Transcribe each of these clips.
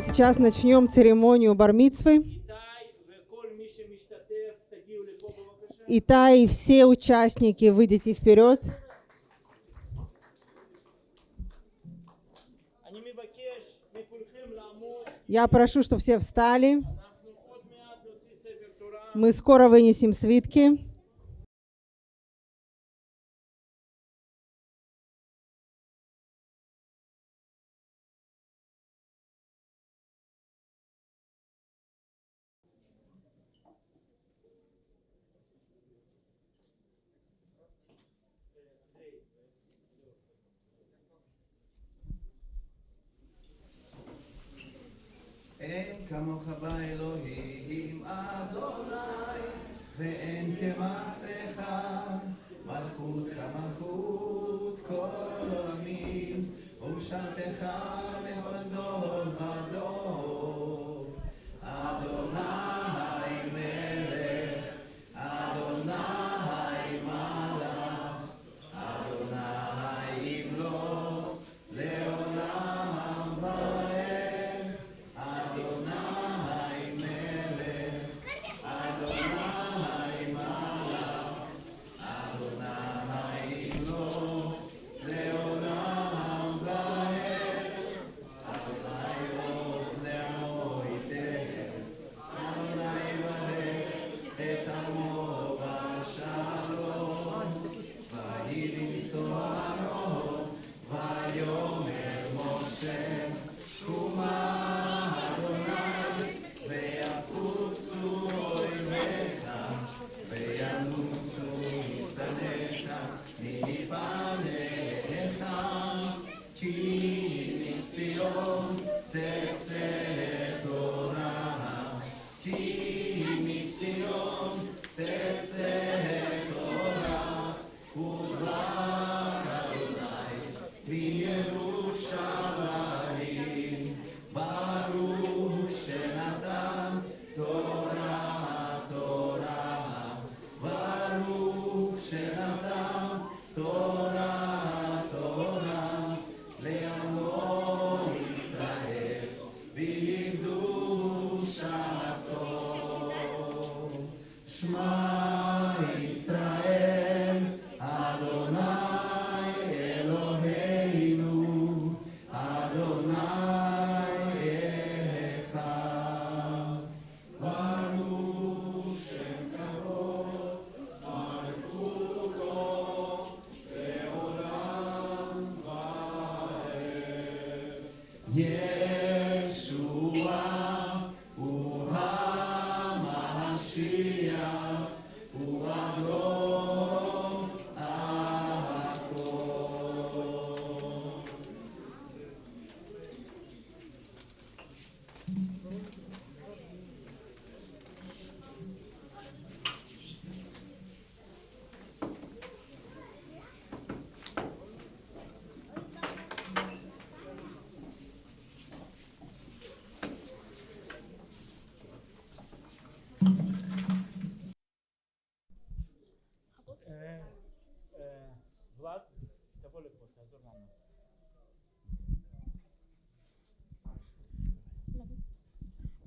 Сейчас начнем церемонию бармитсвы. Итай все участники, выйдите вперед. Я прошу, чтобы все встали. Мы скоро вынесем свитки. shall death die. Yeah.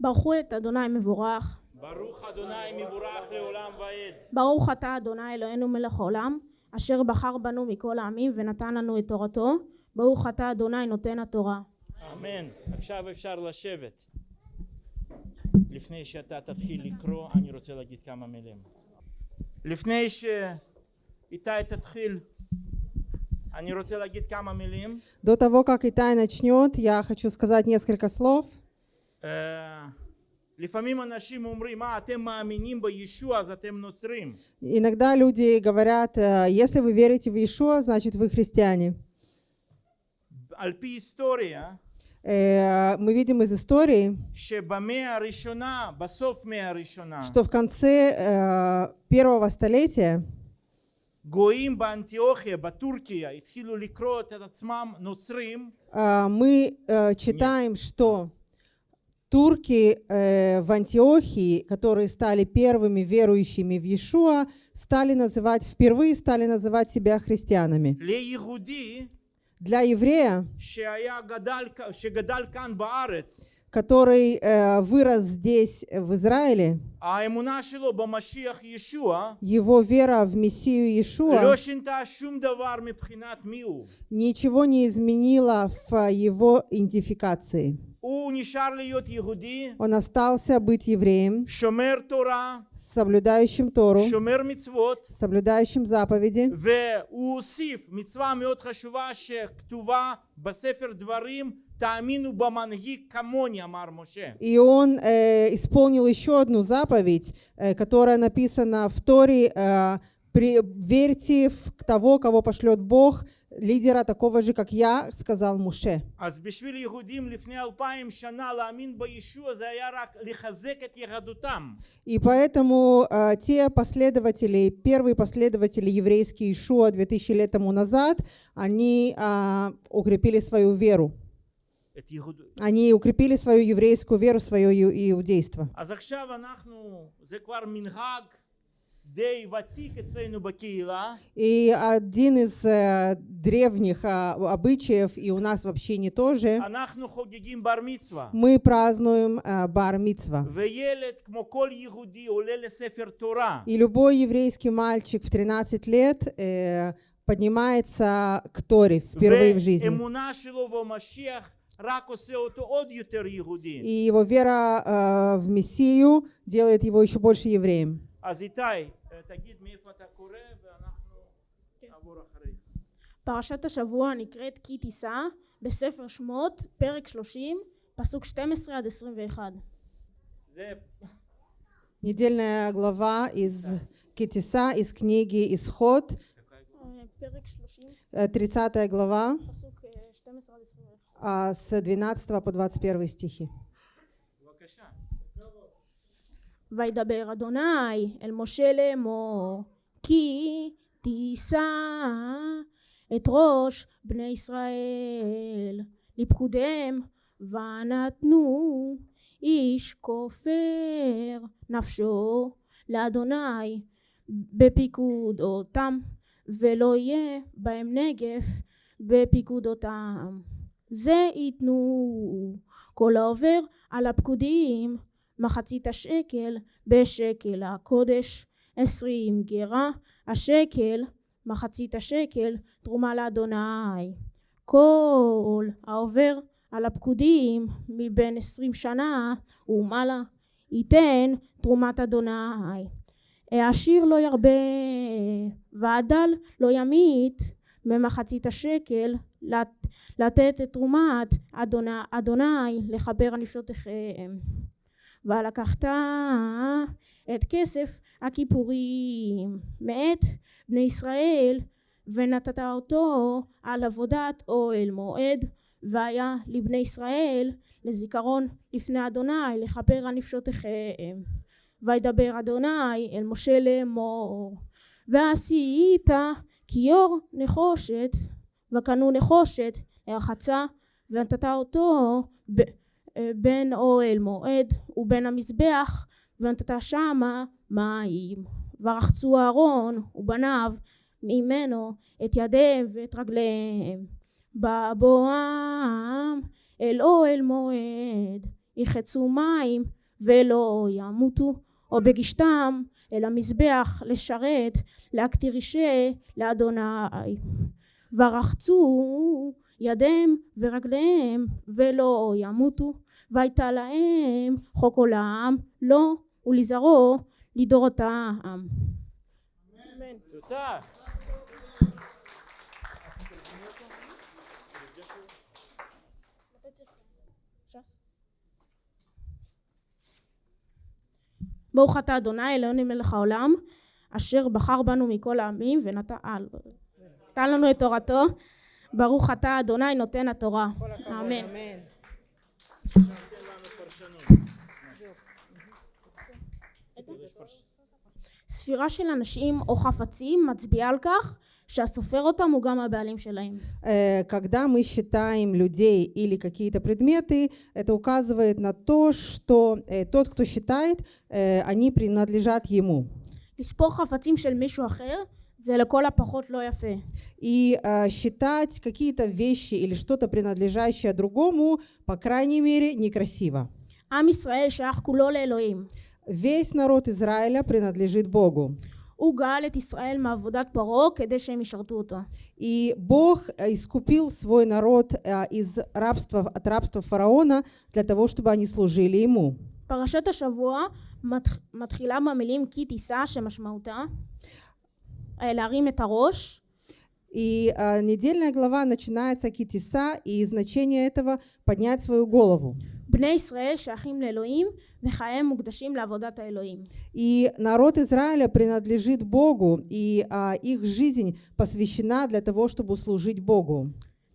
ברכו את אדוני מבורך, ברוך אדוני מבורך לעולם ועד. ברוך אתה אדוני אלוהינו מלך העולם, אשר בחר בנו מכל העמים ונתן לנו את תורתו, ברוך אתה אדוני נותן התורה. אמן. עכשיו אפשר לשבת. לפני שאתה תתחיל לקרוא, אני רוצה להגיד כמה מילים. לפני שאיתי תתחיל, אני רוצה להגיד כמה מילים. До того, как Итай начнет, я хочу сказать несколько слов. אה, Иногда люди говорят, э, если вы верите в Иешуа, значит вы христиане. על פי היסטוריה, Э, Мы видим из истории, שבמאה הראשונה, בסוף מאה הראשונה, что в конце э, первого столетия גויים באנטיוכיה, בטורקיה, התחילו לקרוא את עצמם נוצרים, э, мы э, читаем, что Турки э, в Антиохии, которые стали первыми верующими в Иешуа, стали называть, впервые стали называть себя христианами. Для еврея, который э, вырос здесь, в Израиле, его вера в Мессию Иешуа ничего не изменила в его идентификации. Он остался быть евреем, соблюдающим Тору, соблюдающим заповеди. И он э, исполнил еще одну заповедь, э, которая написана в Торе, э, при, верьте в того, кого пошлет Бог, лидера такого же, как я, сказал Муше. И поэтому э, те последователи, первые последователи еврейские Ишуа 2000 лет тому назад, они э, укрепили свою веру. Они укрепили свою еврейскую веру, свое иудейство. И один из э, древних а, обычаев, и у нас в общине тоже, אנחנו חוגגים בר מצווה. мы празднуем э, бар мицва. וילד כמו כל יהודי עולה לספר תורה. И любой еврейский мальчик в 13 лет э, поднимается к Торе впервые в жизни. ואמונה שלו במשיח רק עושה אותו עוד יותר יהודי. И его вера э, в Мессию делает его еще больше евреем. אז איתי, אה, תגיד מאיפה אתה קורא ואנחנו נעבור אחריך. פרשת השבוע נקראת כי תישא בספר שמות פרק 30 פסוק 12 עד 21 זה Недельная глава из Китиса, из книги Исход, אה, פרק 30 э, 30 глава, פסוק אה, 12 עד 21 а, с 12 по 21 стихи. וידבר אדוני אל משה לאמור כי תישא את ראש בני ישראל לפקודיהם ונתנו איש כופר נפשו לאדוני בפיקוד אותם ולא יהיה בהם נגף בפיקוד אותם זה ייתנו כל העובר על הפקודים מחצית השקל בשקל. הקודש עשרים גרה. השקל מחצית השקל תרומה לאדוני. כל העובר על הפקודים מבין עשרים שנה ומעלה ייתן תרומת אדוני. העשיר לא ירבה והדל לא ימית במחצית השקל לת- לתת את תרומת אדוני, אדוני לכפר על נפשותיכם ולקחת את כסף הכיפורים מאת בני ישראל ונתת אותו על עבודת אוהל מועד והיה לבני ישראל לזיכרון לפני אדוני לכפר על נפשותיכם. וידבר אדוני אל משה לאמור ועשית כיור נחושת וקנו נחושת לרחצה ונתת אותו ב- אה, בין אוהל מועד ובין המזבח ונתת שמה מים. ורחצו אהרון ובניו ממנו את ידיהם ואת רגליהם. בבואם אל אוהל מועד יחצו מים ולא ימותו או בגישתם אל המזבח לשרת להקטיר אישה לאדוני. ורחצו ידיהם ורגליהם ולא ימותו והייתה להם חוק עולם לו ולזרעו לדורותם. אמן. תותח. ברוך אתה אדוני אלוהינו מלך העולם אשר בחר בנו מכל העמים ונתן אה, לא. לנו את תורתו ברוך אתה אדוני נותן התורה אמן ספירה של אנשים או חפצים מצביעה על כך שהסופר אותם הוא גם הבעלים שלהם Э, Когда мы считаем людей или какие-то предметы, это указывает на то, что э, тот, кто считает, э, они принадлежат ему. לספור חפצים של מישהו אחר זה לכל הפחות לא יפה. И э, считать какие-то вещи или что-то принадлежащее другому, по крайней мере, некрасиво. עם ישראל שייך כולו לאלוהים. Весь народ Израиля принадлежит Богу. הוא גאל את ישראל מעבודת פרעה כדי שהם ישרתו אותו. И Бог э, искупил свой народ э, из рабства, от рабства фараона для того, чтобы они служили ему. פרשת השבוע מתח- מתחילה במילים כי תישא שמשמעותה אה, להרים את הראש И э, недельная глава начинается китиса, и значение этого поднять свою голову. בני ישראל שייכים לאלוהים וחייהם מוקדשים לעבודת האלוהים. И народ Израиля принадлежит Богу, и а, их жизнь посвящена для того, чтобы служить Богу.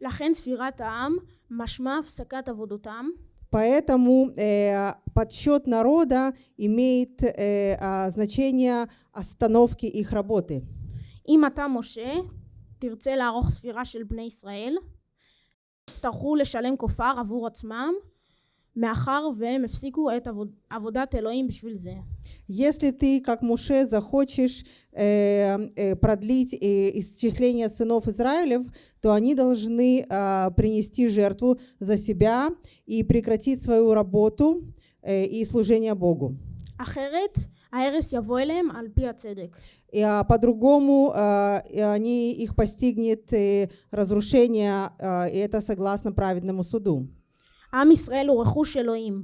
לכן ספירת העם משמע הפסקת עבודותם Поэтому э, подсчет народа имеет э, а, значение остановки их работы. אם אתה משה תרצה לערוך ספירה של בני ישראל יצטרכו לשלם כופר עבור עצמם מאחר והם הפסיקו את עבוד, עבודת אלוהים בשביל זה. Если ты, как Муше, захочешь э, э, продлить э, исчисление сынов Израилев, то они должны а, принести жертву за себя и прекратить свою работу э, и служение Богу. אחרת ההרס יבוא אליהם על פי הצדק. И, а, по-другому а, и они, их постигнет э, разрушение, а, и это согласно праведному суду. עם ישראל הוא רכוש אלוהים.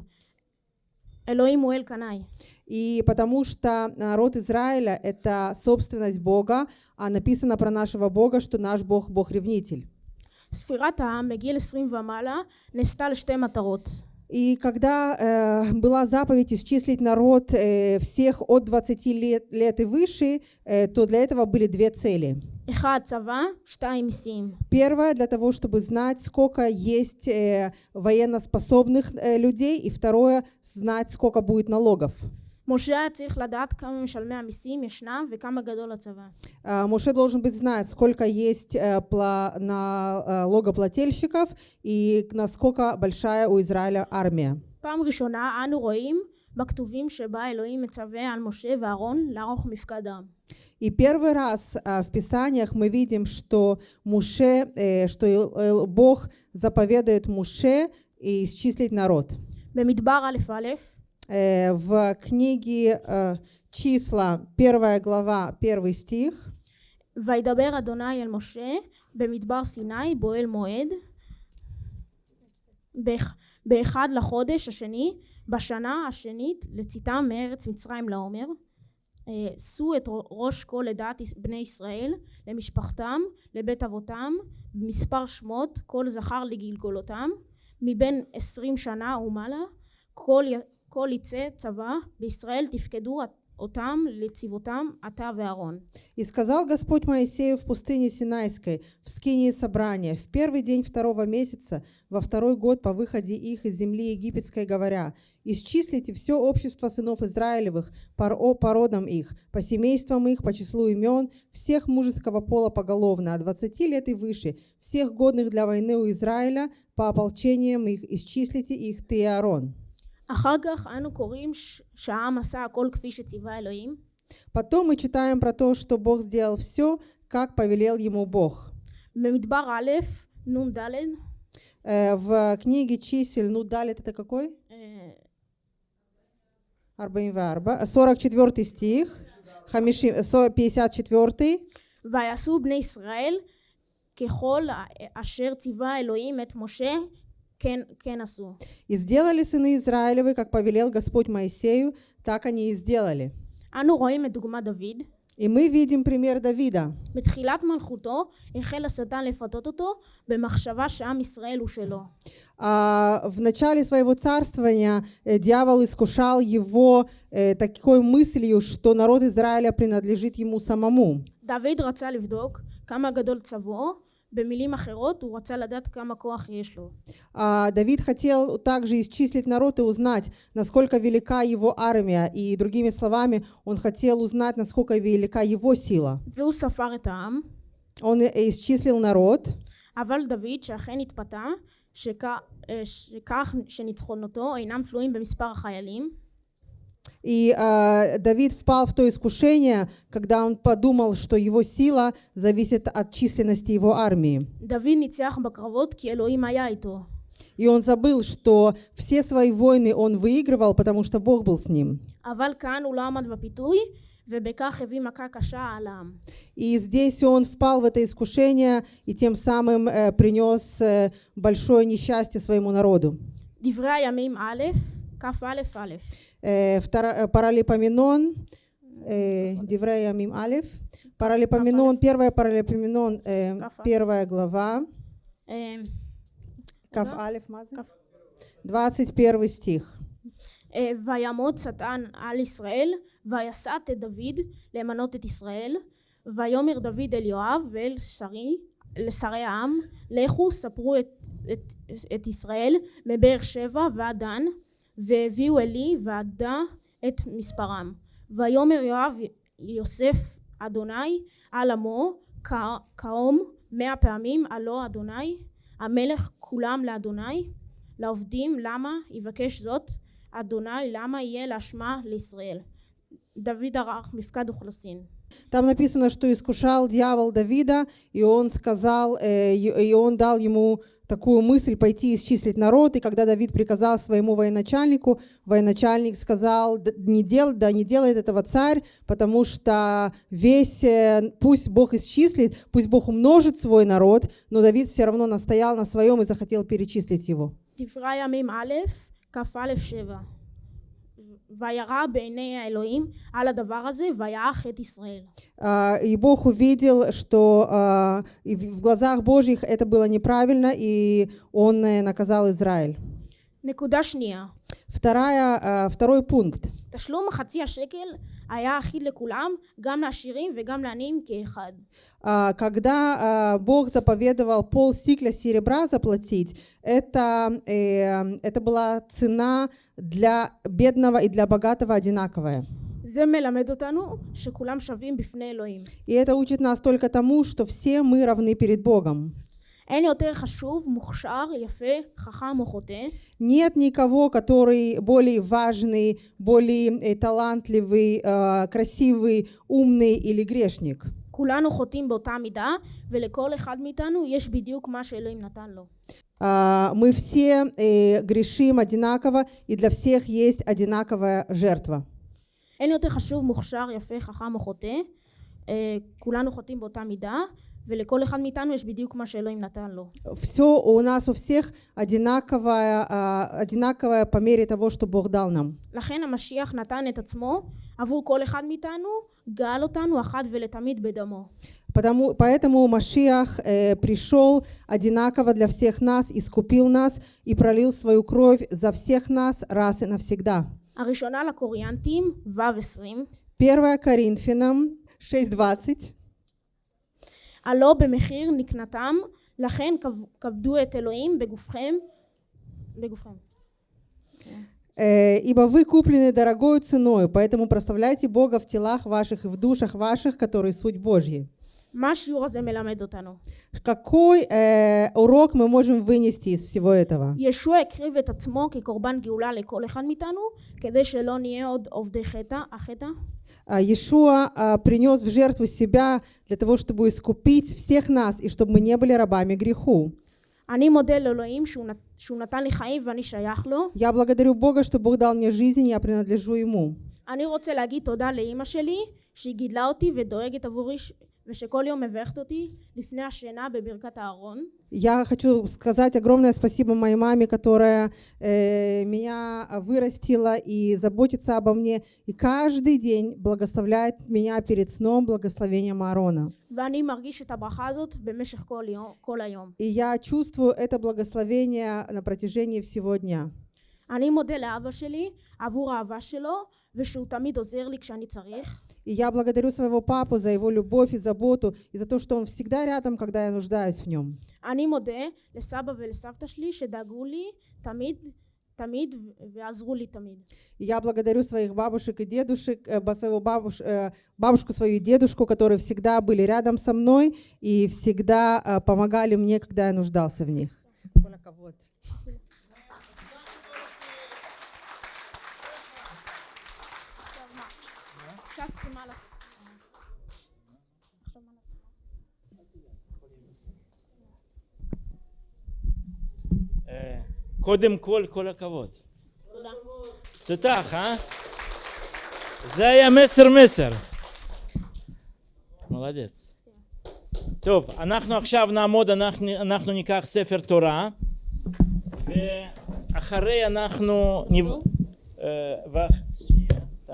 אלוהים הוא אל קנאי. И потому что народ Израиля – это собственность Бога, а написано про нашего Бога, что наш Бог – Бог-ревнитель. ספירת העם בגיל 20 ומעלה נעשתה לשתי מטרות. И когда э, была заповедь исчислить народ э, всех от 20 лет, лет и выше, э, то для этого были две цели. Первое, для того, чтобы знать, сколько есть э, военноспособных э, людей, и второе, знать, сколько будет налогов. משה היה צריך לדעת כמה משלמי המיסים ישנם וכמה גדול הצבא. А, Моше должен быть знать, сколько есть э, пла- налогоплательщиков и насколько большая у Израиля армия. פעם ראשונה אנו רואים בכתובים שבה אלוהים מצווה על משה ואהרון לערוך מפקד העם. И первый раз а, в Писаниях мы видим, что Муше, э, что Ил- Эл- Бог заповедует Муше и исчислить народ. במדבר א' א' Э, В книге э, числа, первая глава, первый стих, וידבר אדוני אל משה במדבר סיני באוהל מועד באח- באחד לחודש השני בשנה השנית לצאתם מארץ מצרים לעומר אה, שאו את ראש כל עדת יש- בני ישראל למשפחתם לבית אבותם במספר שמות כל זכר לגלגולותם מבין עשרים שנה ומעלה כל, י- כל יצא צבא בישראל תפקדו אותם לצבאותם אתה ואהרון И сказал Господь Моисею в пустыне Синайской, в скинии собрания, в первый день второго месяца, во второй год по выходе их из земли египетской, говоря, «Исчислите все общество сынов Израилевых по, ро- по родам их, по семействам их, по числу имен, всех мужеского пола поголовно, от 20 лет и выше, всех годных для войны у Израиля, по ополчениям их, исчислите их ты и Аарон». אחר כך אנו קוראים ש- שהעם עשה הכל כפי שציווה אלוהים Потом мы читаем про то, что Бог сделал все, как повелел ему Бог. במדבר א' נ"ד Э, В книге чисел, ну, далее это какой? אה, 44, 44 стих, חמישים- со- 54, ויעשו בני ישראל ככל ה- אשר ציווה אלוהים את משה כן, כן עשו «И сделали сыны Израилевы, как повелел Господь Моисею, так они и сделали». אנו רואים את דוגמת דוד И мы видим пример Давида. בתחילת מלכותו החל השטן לפתות אותו במחשבה שעם ישראל הוא שלו А в начале своего царствования э, дьявол искушал его э, такой мыслью, что народ Израиля принадлежит ему самому. דוד רצה לבדוק כמה גדול צבאו במילים אחרות הוא רצה לדעת כמה כוח יש לו А Давид хотел также исчислить народ и узнать, насколько велика его армия. И другими словами, он хотел узнать, насколько велика его сила. והוא ספר את העם Он и- исчислил народ, אבל דוד שאכן התפתה שכ- אה, שכך שניצחונותו אינם תלויים במספר החיילים И а, Давид впал в то искушение, когда он подумал, что его сила зависит от численности его армии. דוד ניצח בקרבות כי אלוהים היה איתו. И он забыл, что все свои войны он выигрывал, потому что Бог был с ним. אבל כאן הוא לא עמד בפיתוי, ובכך הביא מכה קשה על העם. И здесь он впал в это искушение и тем самым э, принес э, большое несчастье своему народу. דברי הימים א', כ"א א'. Э, втора- э, Паралипоменон, э, Деврея Мим Алиф, Паралипоменон, первая Паралипоменон, э, Каф Алиф. первая глава, אה, Каф Да. Алиф, Маза? Каф. 21 стих. אה, ויעמוד שטן על ישראל, ויסת את דוד למנות את ישראל, ויאמר דוד אל יואב ואל שרי, לשרי העם, לכו ספרו את, את, את ישראל מבאר שבע ועד דן, והביאו אלי ועדה את מספרם. ויאמר יואב יוסף אדוני על עמו כאום מאה פעמים הלא אדוני המלך כולם לאדוני לעובדים למה יבקש זאת? אדוני למה יהיה לאשמה לישראל? דוד ערך מפקד אוכלוסין Там написано, что искушал дьявол Давида, и он сказал, э, и он дал ему такую мысль пойти исчислить народ. И когда Давид приказал своему военачальнику, военачальник сказал, не дел, да не делает этого царь, потому что весь, э, пусть Бог исчислит, пусть Бог умножит свой народ, но Давид все равно настоял на своем и захотел перечислить его. וירא בעיני האלוהים על הדבר הזה ויעך את ישראל А, И Бог увидел, что а, и в в глазах Божьих это было неправильно, и Он э, наказал Израиль. נקודה שנייה Вторая, а, второй пункт. תשלום חצי השקל היה אחיד לכולם גם לעשירים וגם לעניים כאחד А, Когда а, Бог заповедовал пол сикля серебра заплатить, это, э, это была цена для бедного и для богатого одинаковая. זה מלמד אותנו שכולם שווים בפני אלוהים. И это учит нас только тому, что все мы равны перед Богом. אין יותר חשוב, מוכשר, יפה, חכם או חוטא, Нет никого, который более важный, более э, талантливый, э, красивый, умный или грешник. כולנו חוטאים באותה מידה, ולכל אחד מאיתנו יש בדיוק מה שאלוהים נתן לו. А, Мы все э, грешим одинаково, и для всех есть одинаковая жертва. אין יותר חשוב, מוכשר, יפה, חכם או חוטא, אה, כולנו חוטאים באותה מידה, ולכל אחד מאיתנו יש בדיוק מה שאלוהים נתן לו. Все у нас у всех одинаковое, а, одинаковое по мере того, что Бог дал нам. לכן המשיח נתן את עצמו עבור כל אחד מאיתנו, גאל אותנו אחת ולתמיד בדמו. Потому, поэтому Машиах э, пришел одинаково для всех нас, искупил нас и пролил свою кровь за всех нас раз и навсегда. הראשונה לקוריאנטים, ו' 20, 1 Коринфянам 6.20 הלא במחיר נקנתם, לכן כב- כבדו את אלוהים בגופכם, בגופכם. Э, «Ибо вы куплены дорогою ценою, поэтому прославляйте Бога в телах ваших и в душах ваших, которые суть Божьи». מה השיעור הזה מלמד אותנו? Какой э, урок мы можем вынести из всего этого? ישוע הקריב את עצמו כקורבן גאולה לכל אחד מאיתנו, כדי שלא נהיה עוד עובדי חטא, החטא. А, Иешуа а, принес в жертву себя для того, чтобы искупить всех нас и чтобы мы не были рабами греху. אני מודה לאלוהים שהוא, נת- שהוא נתן לי חיים ואני שייך לו. Я благодарю Бога, что Бог дал мне жизнь, я принадлежу Ему. אני רוצה להגיד תודה לאימא שלי, שהיא גידלה אותי ודואגת עבורי, ש- ושכל יום מברכת אותי לפני השינה בברכת הארון. Я хочу сказать огромное спасибо моей маме, которая э, меня вырастила и заботится обо мне, и каждый день благословляет меня перед сном благословением Аарона. ואני מרגיש את הברכה הזאת במשך כל, יום, כל היום. И я чувствую это благословение на протяжении всего дня. אני מודה לאבא שלי עבור האהבה שלו, ושהוא תמיד עוזר לי כשאני צריך. И я благодарю своего папу за его любовь и заботу, и за то, что он всегда рядом, когда я нуждаюсь в нем. אני מודה לסבא ולסבתא שלי שדאגו לי תמיד, תמיד, ועזרו לי תמיד. И я благодарю своих бабушек и дедушек, э, ба- своего бабуш, э, бабушку свою и дедушку, которые всегда были рядом со мной и всегда э, помогали мне, когда я нуждался в них. ש"ס מה לעשות? אה, קודם כל, כל הכבוד. תודה. תותח, אה? זה היה מסר מסר. מולדץ. טוב, אנחנו עכשיו נעמוד, אנחנו, אנחנו ניקח ספר תורה, ואחרי אנחנו... נב...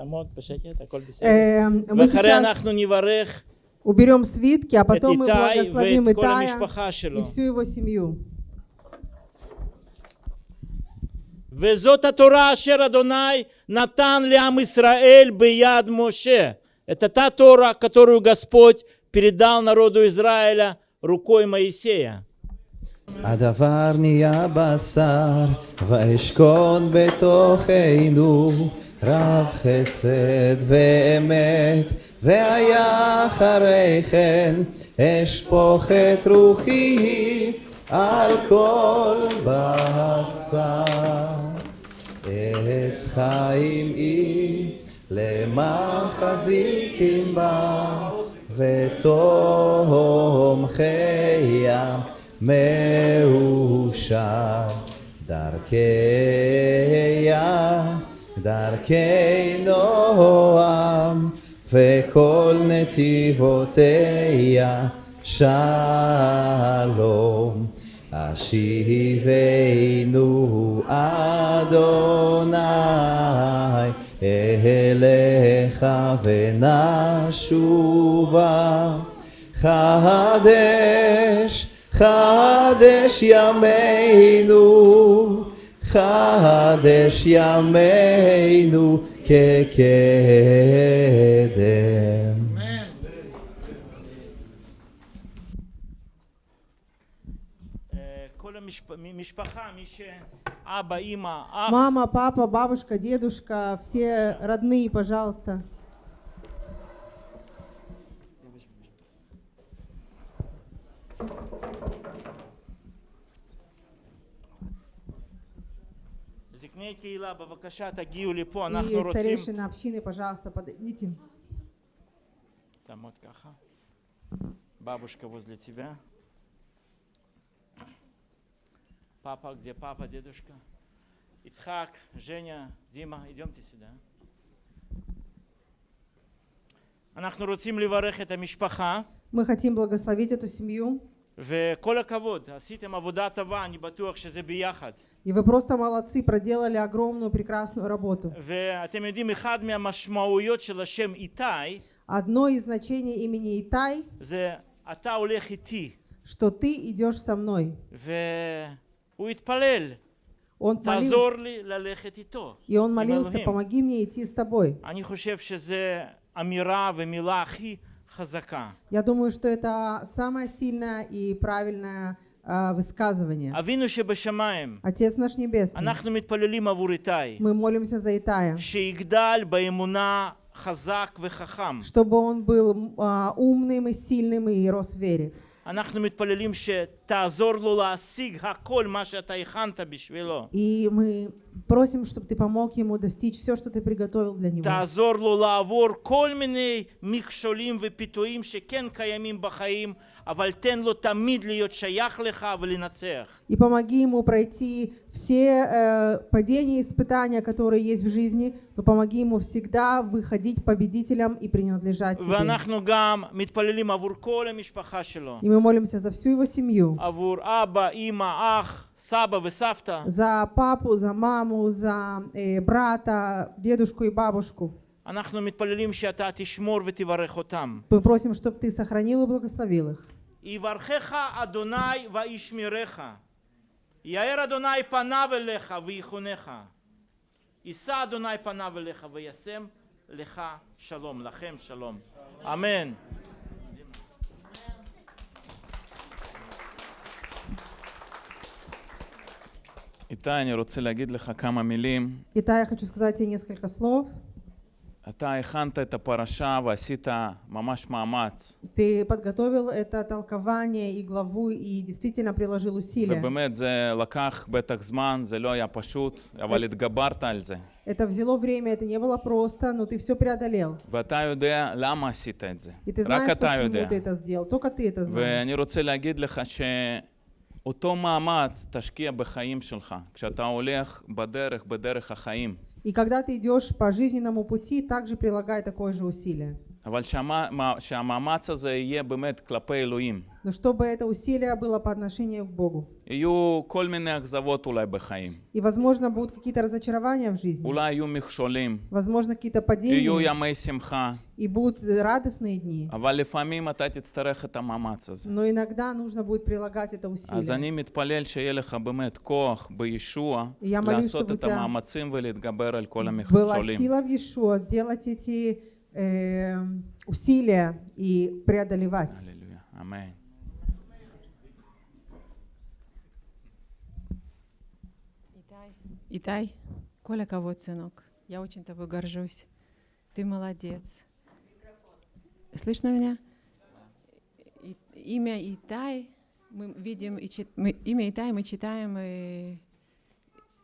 אה, ו- תעמוד בשקט, הכל בסדר. Э, Мы ואחרי сейчас אנחנו נברך уберем свитки, а את потом мы איתי благословим ואת כל Итая המשפחה שלו. и всю его семью. וזאת התורה אשר אדוני נתן לעם ישראל ביד Моше. Это та Тора, которую Господь передал народу Израиля рукой Моисея. הדבר נהיה בשר, ואשכון בתוכנו, רב חסד ואמת, והיה אחרי כן, אשפוך את רוחי על כל בשר. עץ חיים היא למחזיקים בה, ותום חייה מאושר. דרכי ים, דרכי נועם, וכל נתיבותיה שלום. השיבנו אדוני אליך ונשובה חדש חדש ימינו חדש ימינו כקדם אה, כל המשפ- משפחה, מי שאבא, אימא, אח, Мама, папа, бабушка, дедушка, все родные, пожалуйста. И старейшина общины, пожалуйста, подойдите. Там вот каха. Бабушка возле тебя. Папа, где папа, дедушка? Ицхак, Женя, Дима, идемте сюда. Мы хотим благословить эту семью. וכל הכבוד, עשיתם עבודה טובה, אני בטוח שזה ביחד. И вы просто молодцы, проделали огромную, прекрасную работу. ואתם יודעים, אחד מהמשמעויות של השם איתי, Одно из значений имени Итай, זה אתה הולך איתי. что ты идешь со мной. והוא התפלל, Он молился, תעזור לי ללכת איתו. и он עם молился, אלוהים. помоги мне идти с тобой. אני חושב שזה אמירה ומילה הכי хазака. Я думаю, что это самое сильное и правильное э, высказывание. Отец наш Небесный, мы молимся за Итая, чтобы он был а, умным и сильным и рос в вере. И мы просим, чтобы ты помог ему достичь все, что ты приготовил для него. И помоги ему пройти все э, падения и испытания, которые есть в жизни, но помоги ему всегда выходить победителем и принадлежать тебе. И мы молимся за всю его семью. За папу, за маму, за э, брата, дедушку и бабушку. אנחנו מתפללים שאתה תשמור ותברך אותם. Мы просим, чтобы ты сохранил и благословил их. יברכך אדוני וישמרך. יאר אדוני פניו אליך ויחונך. יישא אדוני פניו אליך וישם לך שלום, לכם שלום. אמן. איתי, אני רוצה להגיד לך כמה מילים. Итак, я хочу сказать тебе несколько слов. אתה הכנת את הפרשה ועשית ממש מאמץ, Ты подготовил это толкование и главу, и действительно приложил усилия. ובאמת זה לקח בטח זמן, זה לא היה פשוט, אבל התגברת על זה. Это взяло время, это не было просто, но ты все преодолел. ואתה יודע למה עשית את זה. И ты רק знаешь, אתה почему יודע. ты это сделал. Только ты это знаешь. ואני רוצה להגיד לך שאותו מאמץ תשקיע בחיים שלך, כשאתה הולך בדרך, בדרך החיים. И когда ты идешь по жизненному пути, также прилагай такое же усилие. Но чтобы это усилие было по отношению к Богу. И, возможно, будут какие-то разочарования в жизни. Возможно, какие-то падения. И будут радостные дни. Но иногда нужно будет прилагать это усилие. И я молюсь, чтобы у тебя была сила в Иешуа делать эти э, усилия и преодолевать. Аллилуйя. Аминь. Итай, Коля кого, сынок? Я очень тобой горжусь. Ты молодец. Слышно меня? И, имя Итай мы видим, и чит, мы, имя Итай мы читаем, и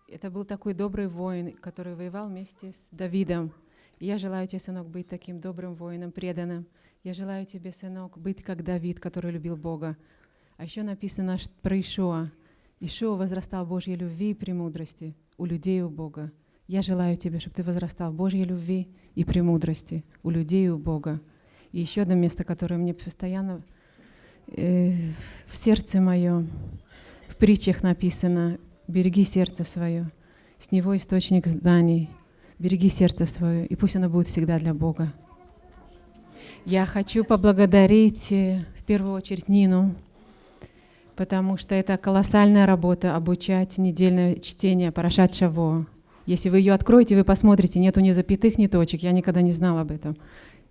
это был такой добрый воин, который воевал вместе с Давидом. Я желаю тебе, сынок, быть таким добрым воином, преданным. Я желаю тебе, сынок, быть как Давид, который любил Бога. А еще написано про Ишуа. Ишуа возрастал в Божьей любви и премудрости у людей и у Бога. Я желаю тебе, чтобы ты возрастал в Божьей любви и премудрости у людей и у Бога. И еще одно место, которое мне постоянно э, в сердце мое, в притчах написано, береги сердце свое, с него источник зданий, береги сердце свое, и пусть оно будет всегда для Бога. Я хочу поблагодарить э, в первую очередь Нину, потому что это колоссальная работа обучать недельное чтение Парашат Шаво. Если вы ее откроете, вы посмотрите, нету ни запятых, ни точек. Я никогда не знала об этом.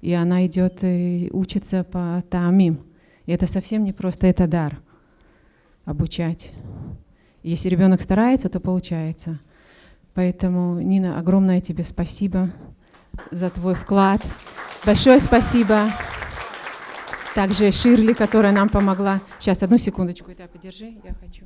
И она идет и учится по Таамим. И это совсем не просто, это дар обучать. Если ребенок старается, то получается. Поэтому, Нина, огромное тебе спасибо за твой вклад. Большое спасибо также Ширли, которая нам помогла. Сейчас, одну секундочку, это подержи, я хочу.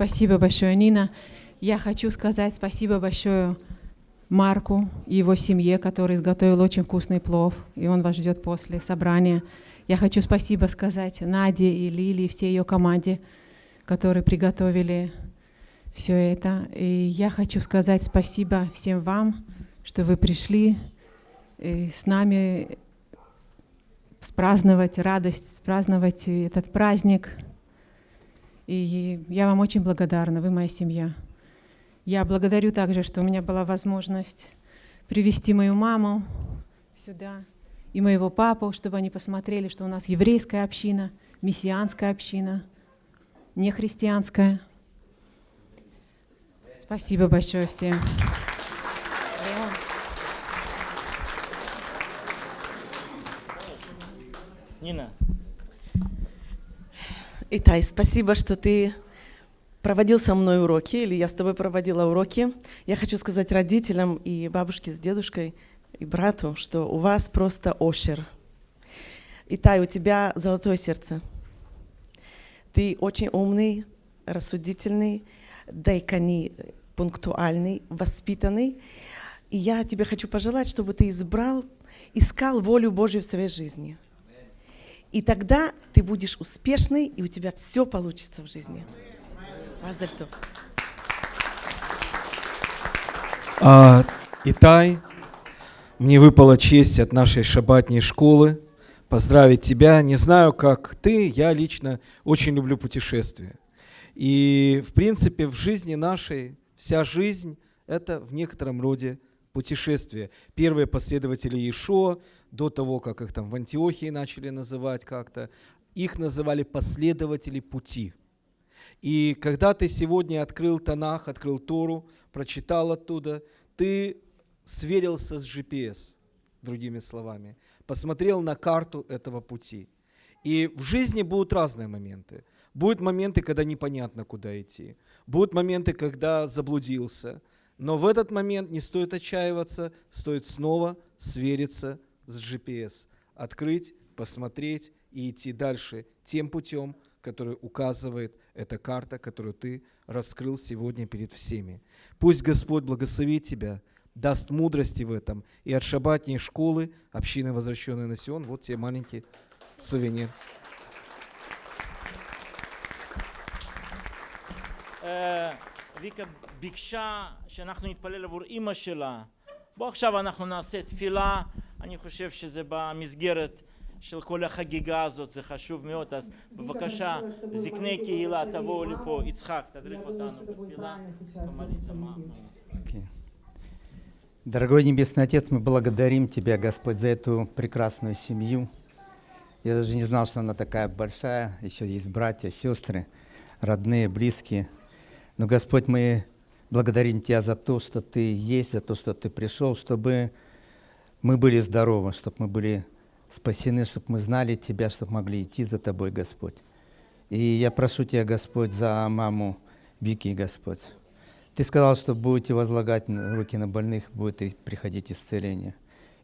Спасибо большое, Нина. Я хочу сказать спасибо большое Марку и его семье, который изготовил очень вкусный плов, и он вас ждет после собрания. Я хочу спасибо сказать Наде и Лили и всей ее команде, которые приготовили все это. И я хочу сказать спасибо всем вам, что вы пришли э, с нами праздновать радость, праздновать этот праздник. И я вам очень благодарна, вы моя семья. Я благодарю также, что у меня была возможность привести мою маму сюда и моего папу, чтобы они посмотрели, что у нас еврейская община, мессианская община, не христианская. Спасибо большое всем. Нина, Итай, спасибо, что ты проводил со мной уроки, или я с тобой проводила уроки. Я хочу сказать родителям и бабушке с дедушкой, и брату, что у вас просто ошер. Итай, у тебя золотое сердце. Ты очень умный, рассудительный, дайкани, пунктуальный, воспитанный. И я тебе хочу пожелать, чтобы ты избрал, искал волю Божью в своей жизни. И тогда ты будешь успешный, и у тебя все получится в жизни. Мазальтов. А, Итай, мне выпала честь от нашей шабатней школы поздравить тебя. Не знаю, как ты, я лично очень люблю путешествия. И, в принципе, в жизни нашей вся жизнь — это в некотором роде путешествие. Первые последователи Иешуа, до того, как их там в Антиохии начали называть как-то, их называли последователи пути. И когда ты сегодня открыл Танах, открыл Тору, прочитал оттуда, ты сверился с GPS, другими словами, посмотрел на карту этого пути. И в жизни будут разные моменты. Будут моменты, когда непонятно, куда идти. Будут моменты, когда заблудился. Но в этот момент не стоит отчаиваться, стоит снова свериться с GPS. Открыть, посмотреть и идти дальше тем путем, который указывает эта карта, которую ты раскрыл сегодня перед всеми. Пусть Господь благословит тебя, даст мудрости в этом. И от шабатней школы, общины, возвращенной на Сион, вот тебе маленький сувенир. אה, ויקה ביקשה שאנחנו נתפלל עבור אימא שלה. בוא עכשיו אנחנו נעשה תפילה, אני חושב שזה במסגרת של כל החגיגה הזאת, זה חשוב מאוד, אז בבקשה, זקני קהילה, תבואו לפה, יצחק, תדריך אותנו בתפילה. помолись, мама. Окей. Дорогой Небесный Отец, мы благодарим Тебя, Господь, за эту прекрасную семью. Я даже не знал, что она такая большая. Еще есть братья, сестры, родные, близкие. Но, Господь, мы благодарим Тебя за то, что Ты есть, за то, что Ты пришел, чтобы мы были здоровы, чтобы мы были спасены, чтобы мы знали Тебя, чтобы могли идти за Тобой, Господь. И я прошу Тебя, Господь, за маму Вики, Господь. Ты сказал, что будете возлагать руки на больных, будет и приходить исцеление.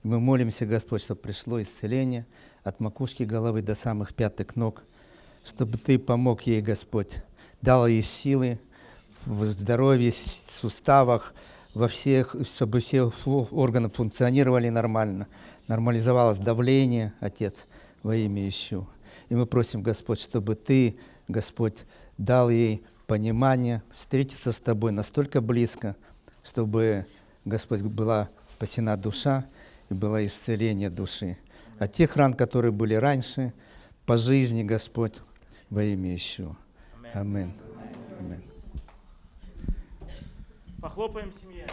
И мы молимся, Господь, чтобы пришло исцеление от макушки головы до самых пятых ног, чтобы Ты помог ей, Господь, дал ей силы в здоровье, с- суставах, во всех, чтобы все органы функционировали нормально, нормализовалось давление, Отец, во имя Ищу. И мы просим, Господь, чтобы Ты, Господь, дал ей понимание, встретиться с Тобой настолько близко, чтобы, Господь, была спасена душа и было исцеление души. От тех ран, которые были раньше, по жизни, Господь, во имя Ищу. Аминь. Аминь. Похлопаем семье.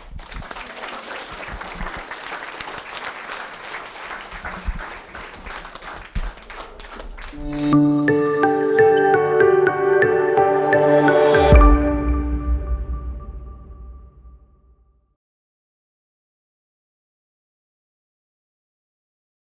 Thank